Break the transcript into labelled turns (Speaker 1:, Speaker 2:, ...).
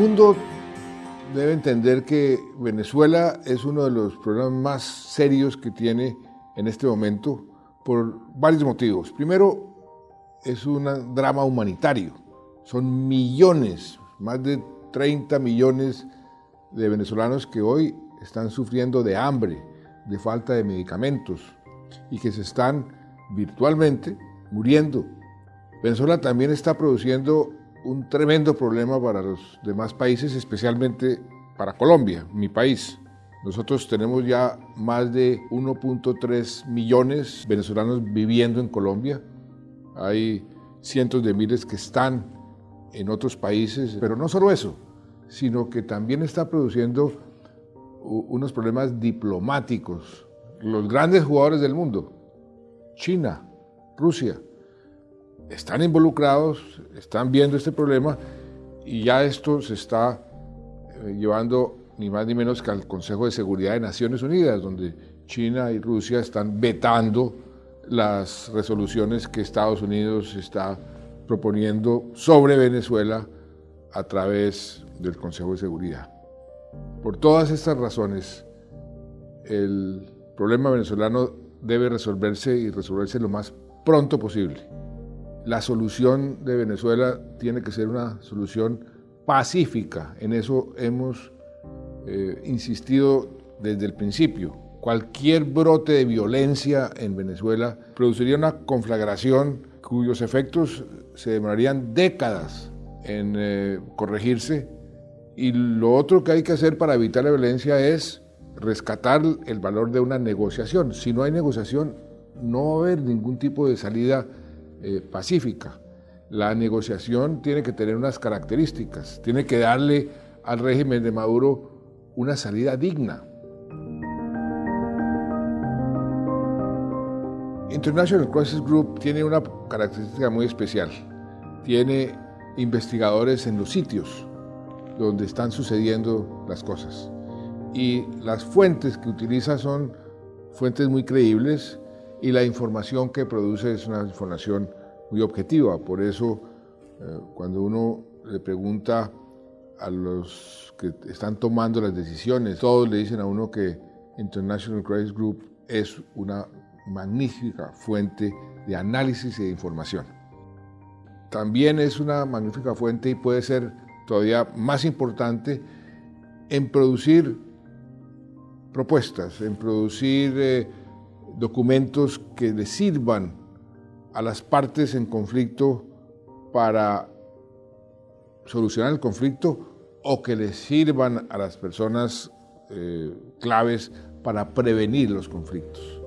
Speaker 1: mundo debe entender que Venezuela es uno de los problemas más serios que tiene en este momento por varios motivos. Primero, es un drama humanitario. Son millones, más de 30 millones de venezolanos que hoy están sufriendo de hambre, de falta de medicamentos y que se están virtualmente muriendo. Venezuela también está produciendo un tremendo problema para los demás países, especialmente para Colombia, mi país. Nosotros tenemos ya más de 1.3 millones de venezolanos viviendo en Colombia. Hay cientos de miles que están en otros países, pero no solo eso, sino que también está produciendo unos problemas diplomáticos. Los grandes jugadores del mundo, China, Rusia, están involucrados, están viendo este problema y ya esto se está eh, llevando ni más ni menos que al Consejo de Seguridad de Naciones Unidas, donde China y Rusia están vetando las resoluciones que Estados Unidos está proponiendo sobre Venezuela a través del Consejo de Seguridad. Por todas estas razones, el problema venezolano debe resolverse y resolverse lo más pronto posible la solución de Venezuela tiene que ser una solución pacífica. En eso hemos eh, insistido desde el principio. Cualquier brote de violencia en Venezuela produciría una conflagración cuyos efectos se demorarían décadas en eh, corregirse. Y lo otro que hay que hacer para evitar la violencia es rescatar el valor de una negociación. Si no hay negociación, no va a haber ningún tipo de salida eh, pacífica. La negociación tiene que tener unas características, tiene que darle al régimen de Maduro una salida digna. International Crisis Group tiene una característica muy especial. Tiene investigadores en los sitios donde están sucediendo las cosas. Y las fuentes que utiliza son fuentes muy creíbles y la información que produce es una información muy objetiva. Por eso, eh, cuando uno le pregunta a los que están tomando las decisiones, todos le dicen a uno que International Crisis Group es una magnífica fuente de análisis y de información. También es una magnífica fuente y puede ser todavía más importante en producir propuestas, en producir eh, documentos que le sirvan a las partes en conflicto para solucionar el conflicto o que le sirvan a las personas eh, claves para prevenir los conflictos.